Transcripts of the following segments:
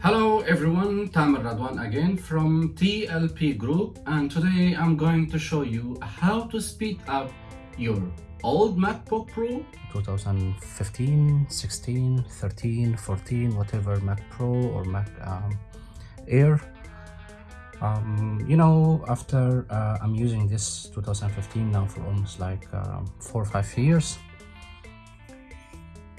Hello everyone, Tamer Radwan again from TLP Group and today I'm going to show you how to speed up your old MacBook Pro 2015, 16, 13, 14, whatever Mac Pro or Mac um, Air. Um, you know, after uh, I'm using this 2015 now for almost like um, four or five years,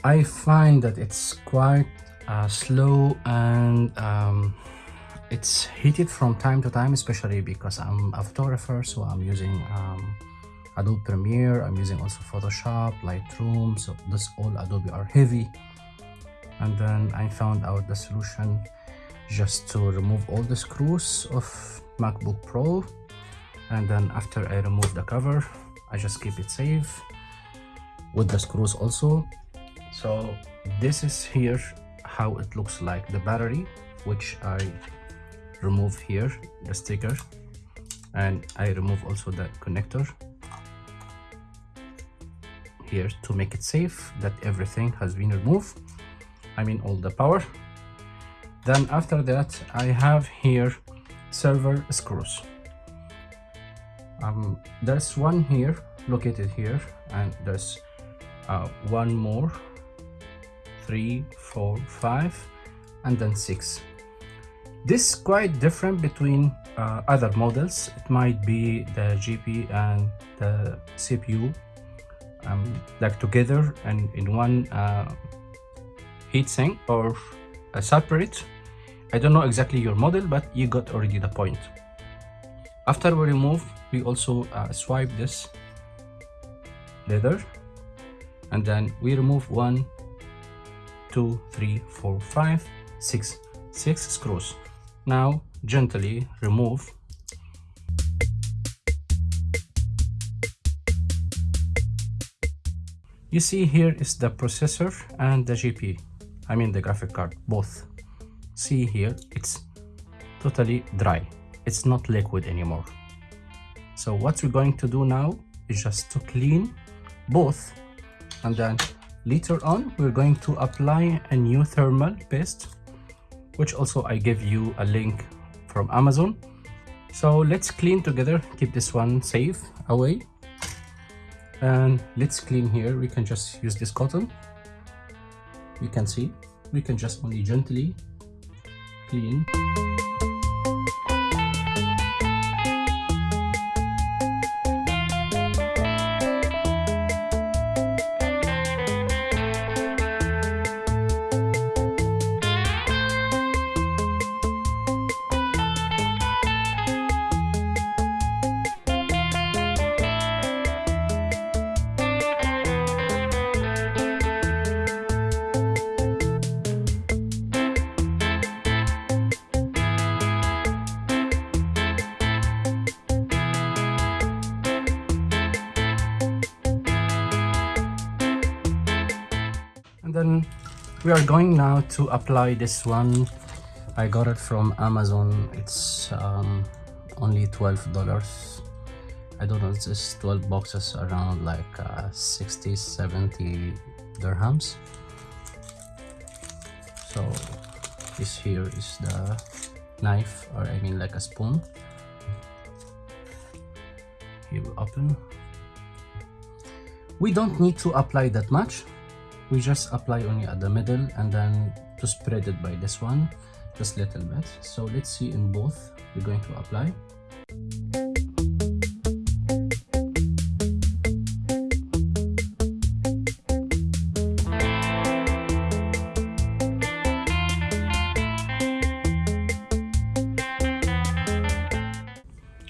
I find that it's quite uh, slow and um, it's heated from time to time especially because I'm a photographer so I'm using um, Adobe Premiere I'm using also Photoshop Lightroom so this all Adobe are heavy. And then I found out the solution just to remove all the screws of MacBook Pro. And then after I remove the cover I just keep it safe with the screws also. So this is here how it looks like. The battery which I remove here the sticker and I remove also the connector here to make it safe that everything has been removed. I mean all the power. Then after that I have here server screws. Um, there's one here located here and there's uh, one more three four five and then six. This is quite different between uh, other models. It might be the GPU and the cpu um, like together and in one uh, heatsink or separate. I don't know exactly your model but you got already the point. After we remove we also uh, swipe this leather and then we remove one two, three, four, five, six, six screws. Now gently remove You see here is the processor and the GPU, I mean the graphic card, both. See here, it's totally dry. It's not liquid anymore. So what we're going to do now is just to clean both and then Later on, we're going to apply a new thermal paste, which also I give you a link from Amazon. So let's clean together, keep this one safe away. And let's clean here. We can just use this cotton. You can see, we can just only gently clean. Then we are going now to apply this one. I got it from amazon. It's um, only 12 dollars. I don't know it's just 12 boxes around like uh, 60 70 dirhams. So this here is the knife or i mean like a spoon. We open. We don't need to apply that much we just apply only at the middle and then to spread it by this one just little bit. So let's see in both we're going to apply.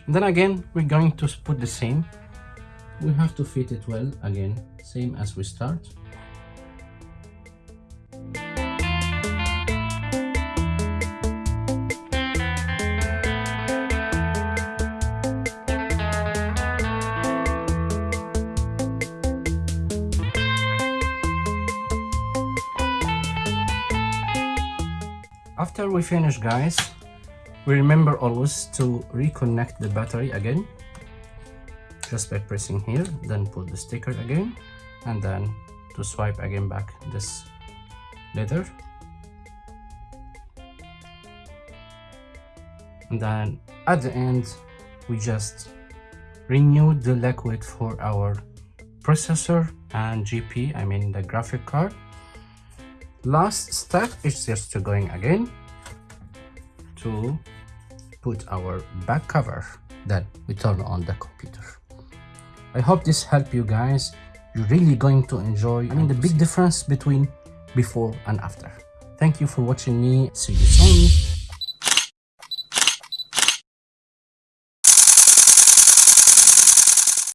Then again we're going to put the same. We have to fit it well again same as we start after we finish guys we remember always to reconnect the battery again. Just by pressing here then put the sticker again and then to swipe again back this leather. And then at the end we just renewed the liquid for our processor and GP I mean the graphic card last step is just to going again to put our back cover that we turn on the computer. I hope this helped you guys. You're really going to enjoy. I mean the big difference between before and after. Thank you for watching me. See you soon